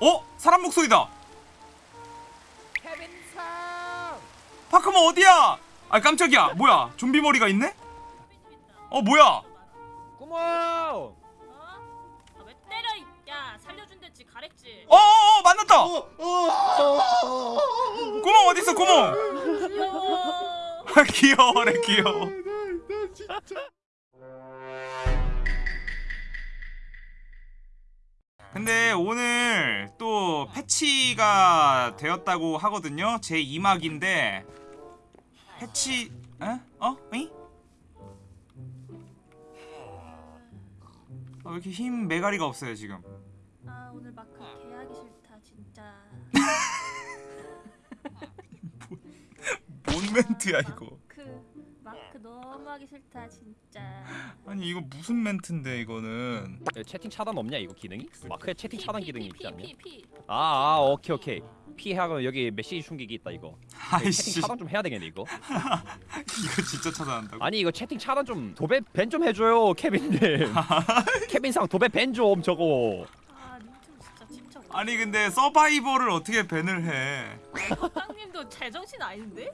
어? 사람 목소리다. 파크모 어디야? 아 깜짝이야. 뭐야? 좀비 머리가 있네? 어 뭐야? 구멍 어? 아, 왜 때려 이- 야 살려준댔지 가랬지 어어어 만났다. 어, 어, 구멍 어디 있어 구멍? 귀여워 귀여워래 귀여워. 근데 오늘 또 패치가 되었다고 하거든요. 제 2막인데 패치 에? 어? 응? 아, 왜 이렇게 힘 메가리가 없어요 지금? 아 오늘 마크 개하기 싫다 진짜 뭔 멘트야 이거? 하기 싫다 진짜 아니 이거 무슨 멘트인데 이거는? 야, 채팅 차단 없냐 이거 기능이? 마크에 채팅 차단 기능이 있지 않냐? 아, 아 오케이 오케이 피하고 여기 메시지 충격이 있다 이거 아이씨 채팅 차단 좀 해야 되겠네 이거 이거 진짜 찾아낸다고? 아니 이거 채팅 차단 좀 도배 밴 좀 해줘요 케빈님 케빈상 도배 밴 좀 저거 아 진짜 아니 근데 서바이벌을 어떻게 밴을 해? 땅님도 제정신 아닌데?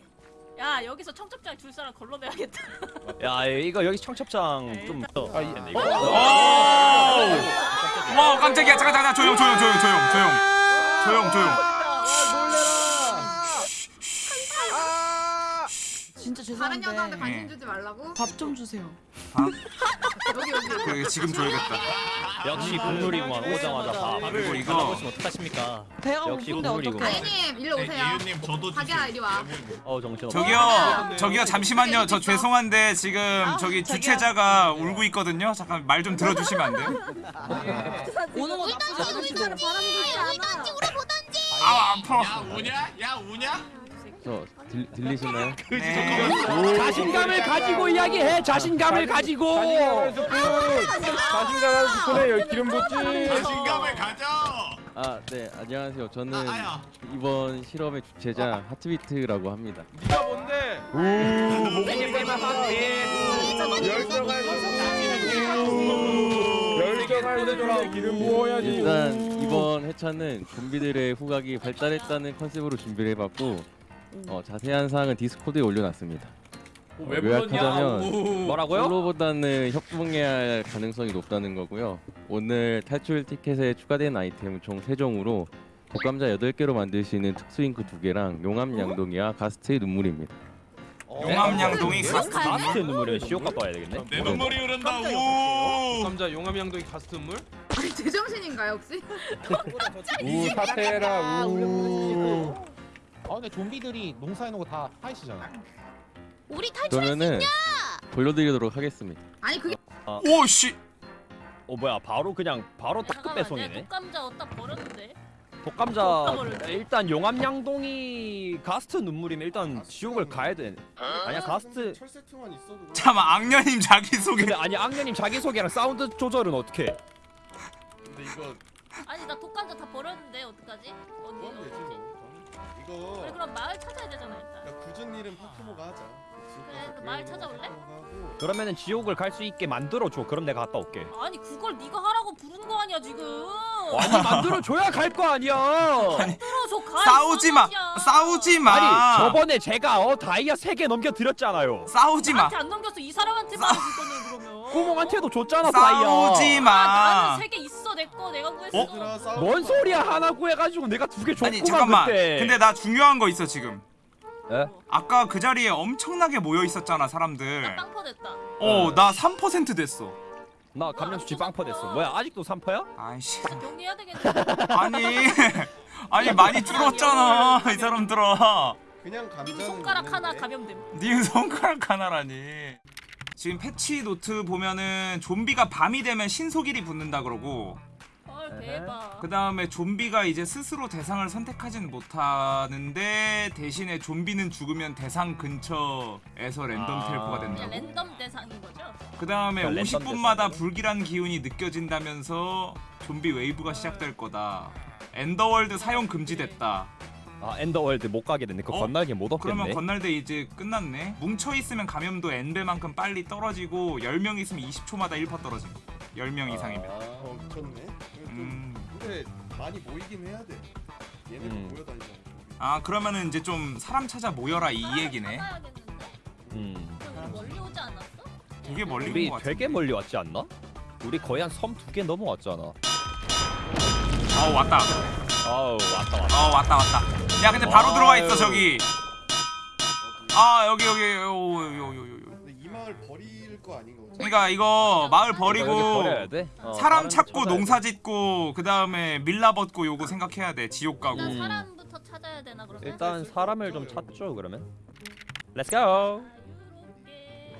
야 여기서 청첩장 줄 사람 걸러내야겠다. 야 이거 여기 청첩장 좀 일단- 아, 이- 이거. 오! 와 깜짝이야. 잠깐 잠깐 조용 조용 조용 조용 조용. 조용 조용. 진짜 다른 여자한테 죄송한데 관심 주지 말라고? 밥 좀 주세요. 여기 그래 지금 줘야겠다. 역시 국룰이구만 오자마자 밥 그리고 이거- 받아보시면 어떡하십니까? 배가 역시 고픈데. 어떡해? 다혜님 일로 오세요. 이유님 저도 자기야 이리 와. 어 정신 저기요 저기요 잠시만요. 저 죄송한데 지금 저기 자기야. 주최자가 울고 있거든요. 잠깐 말 좀 들어주시면 안 돼요? 오는 거 나쁘지 않으시고. 아. 아파. 야 우냐? 야 우냐? 저 들, 들리시나요? 네. 자신감을 가지고 이야기해 자신감을 가지고 자신감 스푼에 열 기름 붓지. 자신감을 가져. 아, 네, 안녕하세요. 저는 아. 이번 실험의 주최자 하트비트라고 합니다. 네가 뭔데? 일단 이번 회차는 좀비들의 후각이 발달했다는 컨셉으로 준비를 해봤고 어, 자세한 사항은 디스코드에 올려놨습니다. 어, 요약하자면 뭐라고요? 솔로보다는 협동해야 할 가능성이 높다는 거고요. 오늘 탈출 티켓에 추가된 아이템은 총 3종으로 독감자 8개로 만들 수 있는 특수 잉크 2개랑 용암 양동이와 가스트의 눈물입니다. 용암 양동이 가스 가스트 눈물이면 지옥 갔다 와야 되겠네 내 눈물이 흐른다. 오. 감자 용암 양동이 가스 물? 아니 제정신인가요 혹시? 우 사태라 우. 아 근데 좀비들이 농사해놓은 거다 하이시잖아 우리 탈 그러면은 돌려드리도록 하겠습니다. 아니 그게 오씨 어 뭐야 바로 그냥 바로 내 배송이네 독감자 어디다 버렸는데 독감자 일단 용암 양동이 가스트 눈물이면 일단 지옥을 가야 돼 아니야 가스트 철새 통만 있어도. 잠깐 악녀님 자기소개 근데 아니 악녀님 자기소개랑 사운드 조절은 어떻게 해? 근데 이거 아니 나 독감자 다 버렸는데 어떡하지? 어디 뭐 하면 되지 어디지? 뭐. 이거 그래 그럼 마을 찾아야 되잖아 일단 야, 굳은 일은 파크모가 하자. 그래, 그 마을 찾아올래? 그러면은 지옥을 갈 수 있게 만들어줘. 그럼 내가 갔다 올게. 아니 그걸 네가 하라고 부른 거 아니야 지금. 아니 만들어줘야 갈 거 아니야. 들어줘 가 싸우지 마. 싸우지 마. 아니 저번에 제가 어 다이아 3개 넘겨드렸잖아요. 싸우지 마. 나한테 안 넘겼어. 이 사람한테 말해 그거는 그러면. 구멍한테도 줬잖아 다이아. 싸우지 아, 마 나는 세개 있어 내거 내가 구했어. 싸우. 뭔 소리야. 하나 구해가지고 내가 두 개 줬구만 아니 잠깐만. 그때. 근데 나 중요한 거 있어 지금 에? 아까 그 자리에 엄청나게 모여 있었잖아 사람들. 빵퍼 됐다. 어 나 3% 됐어. 나 감염수치 빵퍼 됐어. 뭐야 아직도 3퍼야? 아이씨. 정리해야 되겠네 아니 아니 많이 줄었잖아 이 사람들아. 그냥 감자는. 님 손가락 하나. 감염됨. 님 손가락 하나라니. 지금 patch note 보면은 좀비가 밤이 되면 신속 1이 붙는다 그러고 헐 대박. 그 다음에 좀비가 이제 스스로 대상을 선택하지는 못하는데 대신에 좀비는 죽으면 대상 근처에서 랜덤 아. 텔포가 그냥 된다고. 랜덤 대상인 거죠? 그 다음에 그러니까 랜덤 50분마다 대상이네. 불길한 기운이 느껴진다면서 좀비 웨이브가 시작될 거다. 엔더월드 사용 금지됐다. 아 엔더월드 못 가게 됐네. 그거 어? 겉날개 못 그러면 얻겠네 겉날개 이제 끝났네. 뭉쳐 있으면 감염도 N배만큼 빨리 떨어지고 10명 있으면 20초마다 1% 떨어짐 10명 이상이면. 어 미쳤네. 음 근데 많이 모이긴 해야 돼. 얘네도 음. 모여다니잖아. 아 그러면은 이제 좀 사람 찾아 모여라 이 얘기네. 찾아야겠는데? 음. 우리 멀리 오지 않았어? 되게 멀리 우리 온것 되게. 멀리 왔지 않나? 우리 거의 한 섬 두 개 넘어왔잖아. 어 왔다. 아우 왔다 왔다. 어 왔다 왔다. 야 근데 바로 들어와 있어. 저기. 어디? 아 여기 여기 요요요요. 근데 이 마을 버릴 거 아닌 거. 그러니까 이거 마을 여기 버리고. 어, 사람 찾고 농사 짓고 그 다음에 밀라 벗고 요거 생각해야 돼 지옥 가고. 일단 음. 사람부터 찾아야 되나 그러면? 돼. 일단 사람을 좀 찾죠 그러면. Let's go. 자유롭게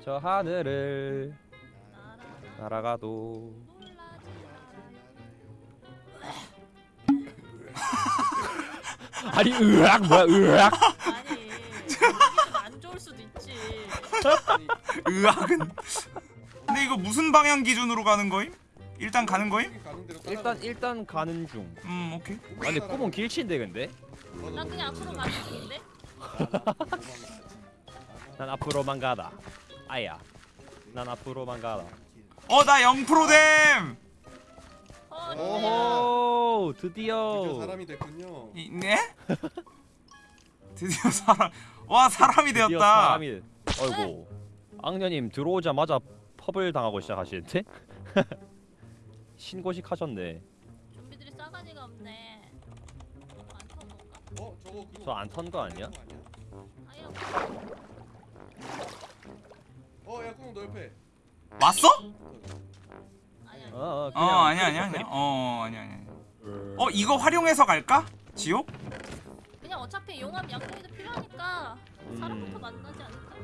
저저 하늘을 하늘 날아가도. 아니 으악 뭐야 으악. 으악은. 근데 이거 무슨 방향 기준으로 가는 거임? 일단 가는 거임? 일단. 일단 가는 중. 음 오케이. 아니 꿈은 길치인데 근데. 난 그냥 앞으로 가는 중인데. 난 앞으로만 가다. 아야. 난 앞으로만 가다. 어나 0%됨. 어, 오호 드디어. 드디어 사람이 됐군요. 이, 네? 드디어 사람. 와 사람이 드디어 되었다. 사람이. 어이구. 악녀님 들어오자마자 펍을 당하고 시작하시는데? 신고식 하셨네. 좀비들이 싸가지가 없네. 어 저거 그거. 저안 턴 거 아니야? 아니야. 어야 구멍 너 옆에. 왔어? 아니야. 어, 어, 어 아니야 아니야 아니야. 어 아니야 아니야. 어 이거 활용해서 갈까? 지옥? 그냥 어차피 용암 양동이도 필요하니까 사람부터 음. 만나지 않을까?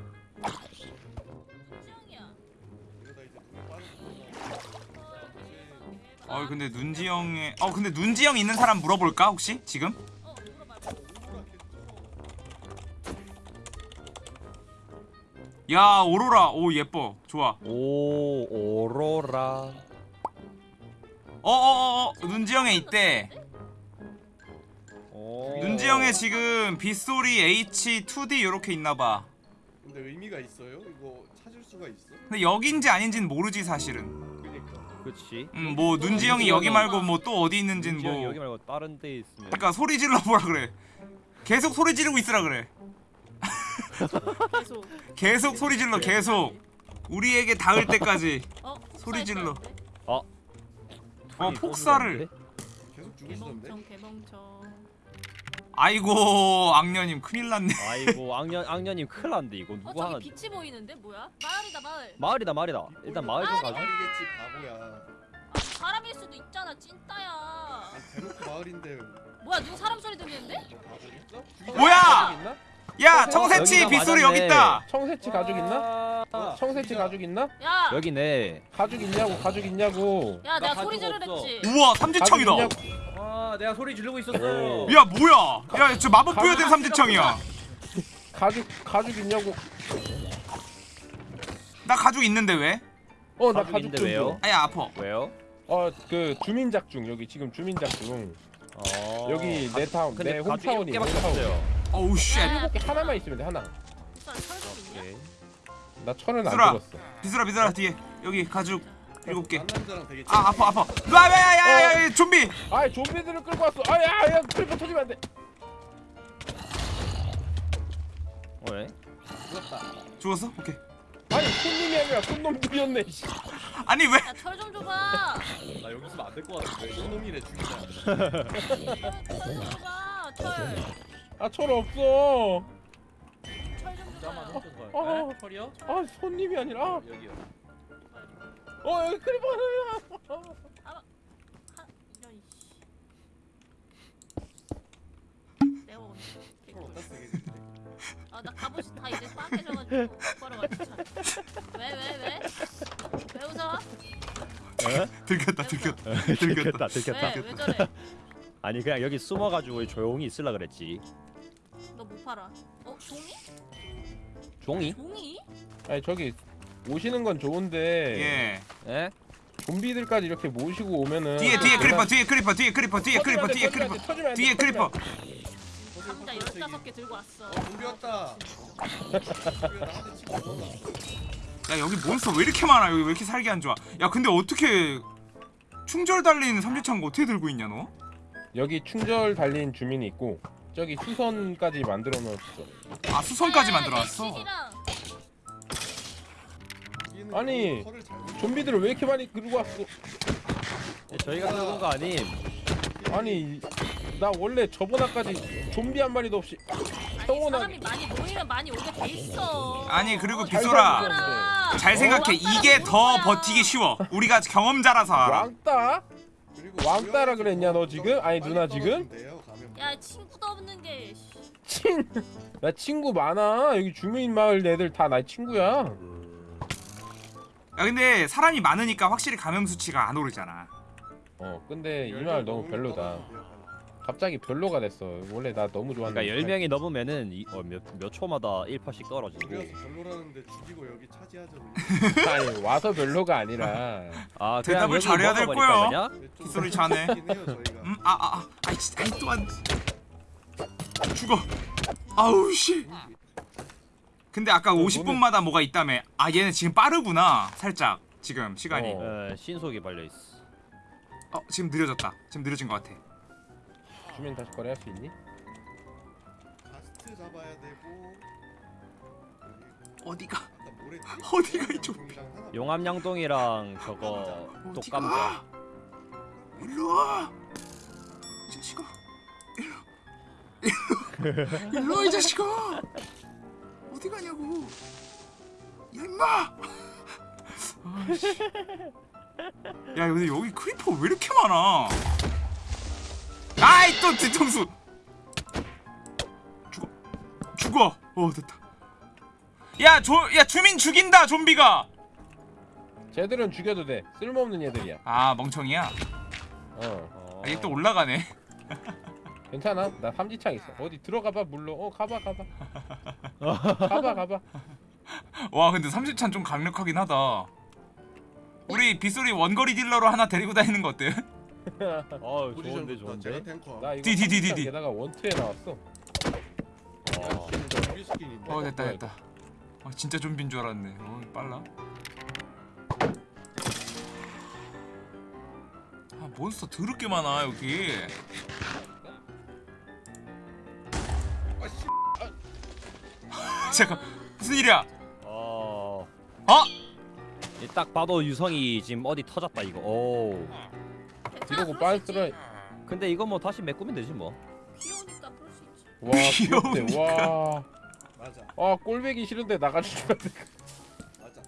어 근데 눈지영의 어 근데 눈지영 있는 사람 물어볼까 혹시 지금? 어. 야 오로라 오 예뻐 좋아. 오 오로라. 어어어어 눈지영에 있대. 오. 눈지영에 지금 빗소리 H2D 이렇게 있나봐. 근데 의미가 있어요? 이거 찾을 수가 있어? 근데 여긴지 아닌지는 모르지 사실은. 그렇지. 음 뭐 눈지영이 여기 말고 뭐 또 어디 있는지는 뭐. 여기 말고 다른 데 있으면. 그러니까 소리 질러 보라 그래. 계속 소리 지르고 있으라 그래. 계속. 계속 소리 질러 계속. 우리에게 닿을 때까지. 어 소리 질러. 있다는데? 어 아니, 폭사를. 계속 죽으시던데? 개멍청 개멍청. 아이고 악녀님 큰일 났네. 아이고 악년 악년님 큰일 났는데 이거 어 누구 저기 하나. 빛이 보이는데 뭐야? 마을이다 마을. 마을이다 마을이다. 일단 마을 좀 가자. 마을이겠지 바보야. 아, 사람일 수도 있잖아 찐따야. 아니, 대놓고 마을인데 뭐야 누구 사람 소리 들리는데? 바보겠어? 뭐야? 야 청새치 빗소리. 여기 있다. 청새치 가죽 있나? 아, 청새치 가죽 있나? 야. 여기네. 가죽 있냐고 가죽 있냐고. 야 내가 나 소리 지르랬지. 우와 가죽 삼지청이다. 아 내가 소리 지르고 있었어요. 야 뭐야? 야 저 마법 부여된 삼지청이야. 가죽 가죽 있냐고. 나 가죽 있는데 왜? 어 나 가죽 가죽 있는데 좀 왜요? 줘. 아야 아파. 왜요? 어그 주민작 중 여기 지금 주민작 중. 어. 여기 내 타운 내 홈타운이 홈타운. 없어요. 어우 쉣. 야, 이렇게 하나만 있으면 돼 하나. 나 천은 안. 들었어. 비스라 비스라 뒤에 여기 가죽 일곱 개. 아 아파 아파. 야야야야 좀비. 아 좀비들을 끌고 왔어. 아야야 크리퍼 터지면 안 돼. 왜? 죽었어? 오케이. 아니 손님이 아니라 손놈들이었네. 씨. 아니 왜? 야 철 좀 줘봐. 나 여기 있으면 안 될 것 같은데. 이놈이래 죽이자. 철좀 줘봐. 철. 아 철 없어. 철좀 줘봐. 어, 철이요? 아 손님이 아니라. 여기요. 어 여기 크리퍼 하나. 하 이런 씨. 내가 오늘? 아 나 갑옷이 다 이제 빠개져가지고 걸어가지고 왜왜 왜? 왜 웃어? 들켰다 들켰다. 들켰다 들켰다. 왜 왜 저래? 아니 그냥 여기 숨어가지고 조용히 있으려 그랬지. 너 못 팔아. 어 종이? 종이? 종이? 아니 저기 오시는 건 좋은데 예. 예? 좀비들까지 이렇게 모시고 오면은 뒤에 뒤에 크리퍼 뒤에 크리퍼 뒤에 크리퍼 뒤에 크리퍼 뒤에 크리퍼 뒤에 크리퍼. 돼. 감자 열다섯 개 들고 왔어. 어 좀비 왔다. 치고 넘어가. 야 여기 몬스터 왜 이렇게 많아? 여기 왜 이렇게 살기 안 좋아? 야 근데 어떻게 충절 달린 삼지창고 어떻게 들고 있냐 너? 여기 충절 달린 주민이 있고 저기 수선까지 만들어 놓았어. 아 수선까지 야, 야, 만들어 놨어. 얘는 아니, 털을 잘못 좀비들을 왜 이렇게 많이 끌고 왔어? 예, 저희가 끄는 거 아님. 아니 나 원래 저번 화까지 좀비 한 마리도 없이 아니 사람이 많이 모이면 많이 오게 돼 있어. 아니, 그리고 잘 비소라. 얘들아. 잘 생각해 이게 더 버티기 쉬워. 우리가 경험자라서 알아. 왕따? 그리고 왕따라 그랬냐, 너 지금? 아니, 누나 지금? 야 친구도 없는 게. 씨. 친. 나 친구 많아. 여기 주민 마을 애들 다 나 친구야. 야 근데 사람이 많으니까 확실히 감염 수치가 안 오르잖아. 어, 근데 이 마을 너무 별로다. 갑자기 별로가 됐어. 원래 나 너무 좋아하는. 그러니까 10명이 넘으면은 이, 어, 몇, 몇 초마다 1%씩 떨어지고. 우리가 별로라는데 죽이고 여기 차지하자. 아니 와서 별로가 아니라. 아, 대답을 잘해야 될 거야. 좀 빗소리 자네. 음, 아, 아, 아, 아이, 진짜, 아이, 또한. 죽어. 아우, 씨. 근데 아까 50분마다 뭐가 있다며. 아, 얘는 지금 빠르구나. 살짝. 지금, 시간이. 어, 어. 에, 신속이 발려있어. 지금 느려졌다. 지금 느려진 것 같아. 주민 다시 거래할 수 있니? 가스트 잡아야 되고. 어디가? 어디가 이 하나 용암양동이랑 저거 독감자. 일로 와. 이 자식아. 일로. 일로. 일로 와, 이 자식아. 어디 가냐고. 야, 임마. 야, 근데 여기 크리퍼 왜 이렇게 많아? 아이, 또 뒤통수. 죽어. 죽어. 어, 됐다. 야, 조, 야, 주민 죽인다, 좀비가. 쟤들은 죽여도 돼. 쓸모없는 얘들이야. 아, 멍청이야. 어. 아, 얘 또 올라가네. 괜찮아. 나 삼지창 있어. 어디 들어가봐 물로. 어 가봐 가봐. 가봐 가봐. 와 근데 30찬 좀 강력하긴 하다 우리 빗소리 원거리 딜러로 하나 데리고 다니는 거 어때? 어, 좋은데, 좋은데. 탱커. 나 이거 디, 디, 디, 디, 삼지창 디. 게다가 원투에 나왔어. 어. 스킨인데. 어 됐다 됐다 아 진짜 좀비인 줄 알았네 어 빨라 아 몬스터 더럽게 많아 여기 잠깐 무슨 일이야 어. 어? 이딱 봐도 유성이 지금 어디 터졌다 이거. 오. 이러고. 있지. 근데 이거 뭐 다시 메꾸면 되지 뭐. 귀여우니까 그럴 수 있지. 와 귀엽대. 와. 맞아. 아 꼴배기 싫은데 나가주면 돼. 맞아.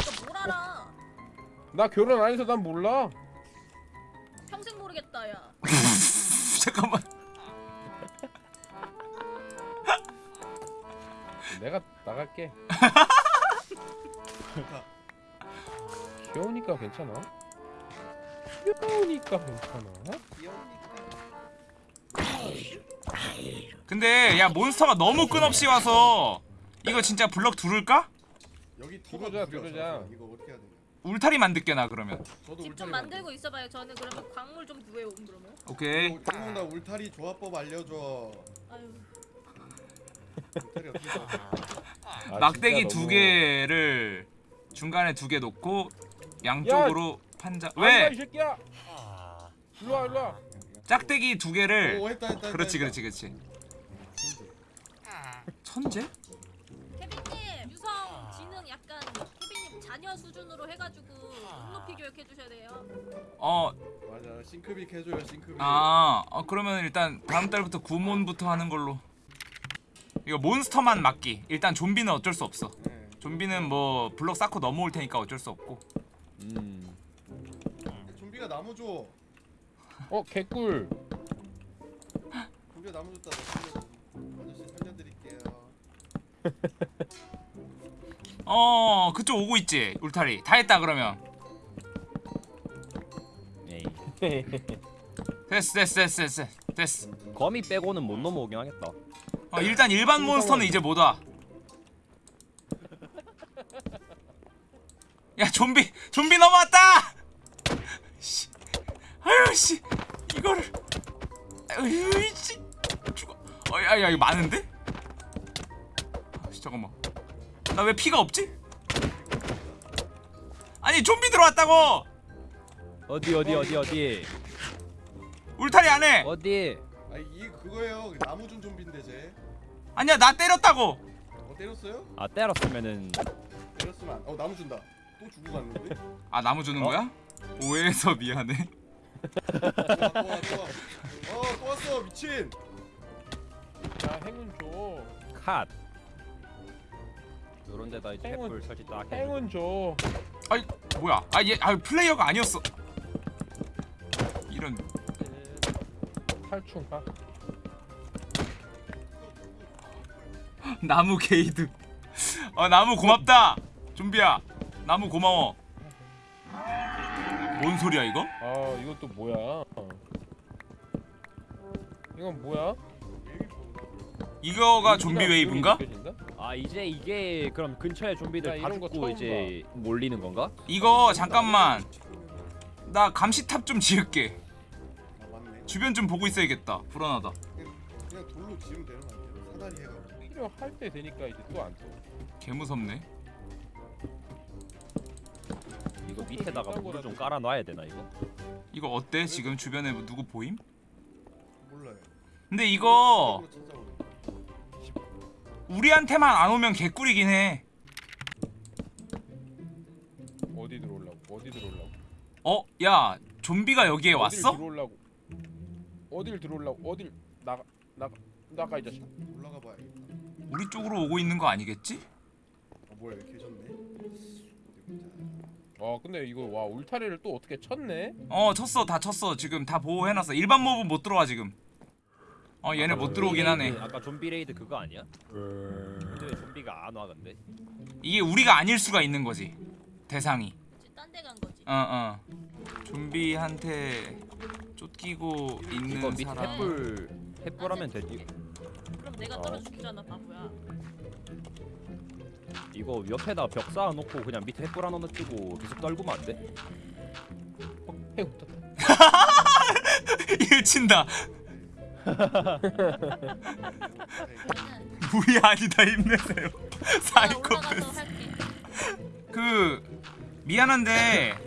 이거 뭘 알아? 나 결혼 안 해서 난 몰라. 평생 모르겠다 야. 잠깐만 내가 나갈게. 귀여우니까 괜찮아. 귀여우니까 괜찮아. 근데 야 몬스터가 너무 끝없이 와서 이거 진짜 블럭 두를까? 여기 들어오자. 들어오자. 이거 어떻게 해야 되냐? 울타리 만들게 나 그러면 저도 집 울타리 좀 만들고 있어봐요. 저는 그러면 광물 좀 구해옴 그러면. 오케이 짱나 울타리 조합법 알려줘. 아유. 아, 막대기 두 너무- 개를 중간에 두 개 놓고 양쪽으로 판자 안 가, 이왜 새끼야. 일로 와 일로 와. 짝대기 두 개를 오 했다 했다. 그렇지 했다, 그렇지 그렇지 천재? 케빈님 유성 지능 약간 케빈님 자녀 수준으로 해가지고 눈높이 교육해 주셔야 돼요. 어. 맞아. 싱크빅 해줘요 싱크빅. 아, 어 그러면 일단 다음 달부터 구몬부터 하는 걸로 이거 몬스터만 막기 일단 좀비는 어쩔 수 없어 네. 좀비는 뭐 블럭 쌓고 넘어올 테니까 어쩔 수 없고 음. 좀비가 나무 줘. 어 개꿀. 좀비가 나무 줬다. 아저씨 살려드릴게요. 어 그쪽 오고 있지 울타리 다 했다 그러면. 됐어 됐어 됐어 됐어 됐어 거미 빼고는 못 넘어오긴 하겠다. 어, 일단 일반 몬스터는 이제 못 와. 야 좀비 좀비 넘어왔다. 씨, 아유 씨 이거를 아유 씨 죽어. 어야야 이거 많은데? 아, 씨, 잠깐만. 나 왜 피가 없지? 아니 좀비 들어왔다고. 어디 어디 어디 어디 울타리 안에 어디 아 이게 그거예요. 나무준 좀비인데 쟤. 아니야 나 때렸다고 어 때렸어요? 아 때렸으면은 때렸으면 안. 어 나무 준다. 또 주고 갔는데. 아 나무 주는 어? 거야? 오해해서 미안해 또 와, 또 와, 또 와. 어또 왔어 미친. 야 행운 줘. 컷 요런 데다 이제 행운. 횃불 설치 딱 해. 행운 줘. 뭐야 아얘 아, 플레이어가 아니었어 이런 아, 나무 게이드 어 나무 고맙다 좀비야 나무 고마워 뭔 소리야 이거? 아또 뭐야? 이건 뭐야? 이거가 좀비 웨이브인가? 아 이제 이게 그럼 근처에 야, 좀비들 다 죽고 이제 몰리는 건가? 이거 잠깐만 나 감시탑 좀 지을게. 주변 좀 보고 있어야겠다 불안하다 그냥 돌로 지으면 되는 거 아니에요? 사다리 해가지고. 필요할 때 되니까 이제 또 안 써. 개무섭네 이거 밑에다가 물을 좀 깔아놔야 되나 이거? 이거 어때 지금 주변에 뭐 누구 보임? 몰라요. 근데 이거. 우리한테만 안 오면 개꿀이긴 해 어디 들어오려고? 어디 들어오려고? 어? 야 좀비가 여기에 왔어? 들어오려고? 어딜 들어오려고? 어딜 나가 나가 나가 이 자식. 올라가 봐야겠다. 우리 쪽으로 오고 있는 거 아니겠지? 어 뭐야. 어디 보자. 아 근데 이거 와 울타리를 또 어떻게 쳤네? 어 쳤어 다 쳤어 지금 다 보호해놨어 일반 몹은 못 들어와 지금 어 얘네 못 들어오긴 하네 아까 좀비 raid 그거 아니야? 근데 왜 좀비가 안 와 근데? 이게 우리가 아닐 수가 있는 거지 대상이 딴 데 간 거지. 어어 좀비한테 쫓기고 있는 이거 밑에 사람 횃불 횃불 하면 되지. 그럼 내가 떨어 죽잖아 바보야. 이거 옆에다 벽 쌓아놓고 그냥 밑에 횃불 하나 넣고 계속 떨구면 안 돼? 해웃다 일 친다 나는 무리 아니다 힘내세요 내가 사이코패스 올라가서 할게. 그 미안한데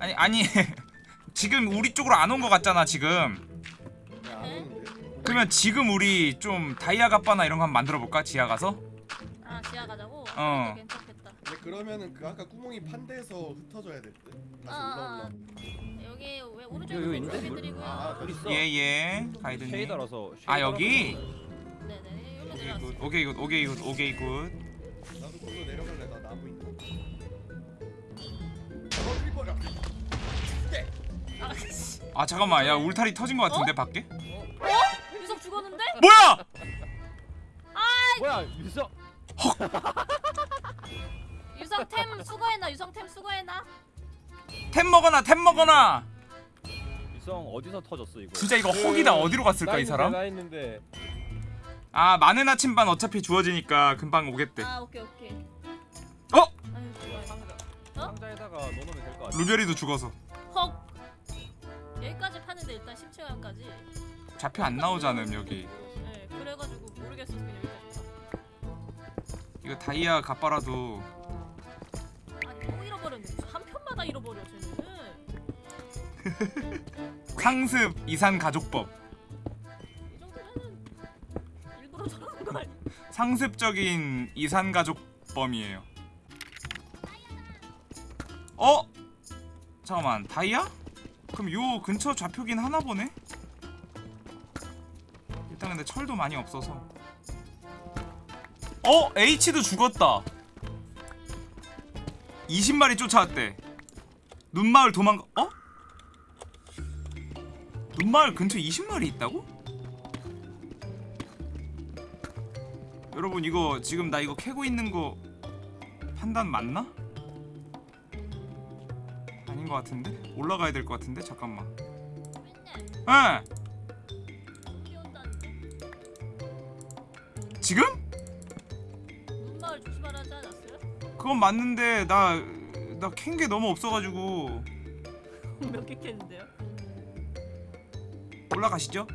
아니 아니 지금 우리 쪽으로 안온거 같잖아 지금. 그러면 지금 우리 좀 다이아 갑바나 이런 거 한번 만들어 볼까 지하 가서 아 지하 가자고. 어. 괜찮겠다. 근데 그러면은 그 아까 구멍이 판대에서 흩어져야 될 듯. 다시 아, 아, 올라올라. 여기 왜 여기, 여기 오른쪽에 있는데? 아, 어디 있어? 예예 가이드님 쉐이더라서. 아 여기 네네 여기 오케이 내려왔어. 굿 오케이 굿 오케이 굿 오케이 굿 나도 걸로 내려갈래. 나 나무 있다. 어. 아 씨. 아 잠깐만 야 울타리 터진 거 같은데 밖에 유석 죽었는데? 뭐야 뭐야 유서? 유성 템 수거해놔. 유성 템 수거해놔. 템 먹어놔 템 먹어놔 유성 어디서 터졌어 이거? 진짜 이거 혹이다 어디로 갔을까 이 사람 나 있는데 아 마늘 나침반 어차피 주어지니까 금방 오겠대 아 오케이 오케이. 어? 아유 좋아요. 상자에다가 넣어놓으면 될 것 같아. 루베리도 죽어서 헉. 여기까지 파는데 일단 10층까지. 잡혀 안 나오잖음 여기 네 그래가지고 모르겠어서 그냥 여기까지 파. 이거 다이아 갑바라도 아니 또 잃어버렸네. 한 편마다 잃어버려 쟤는. 상습 이산 가족법 이 정도면은 일부러 저러는 거 아니야? 상습적인 이산 가족범이에요 어? 잠깐만 다이아? 그럼 요 근처 좌표긴 하나 보네? 일단 근데 철도 많이 없어서 어? H도 죽었다 20마리 쫓아왔대 눈마을 도망가 어? 눈마을 근처 20마리 있다고? 여러분 이거 지금 나 이거 캐고 있는 거 판단 맞나? 것 같은데? 올라가야 될 것 같은데? 잠깐만 온다는데. 지금? 그건 맞는데 나 나 캔 게 너무 없어가지고 몇개 캤는데요? 올라가시죠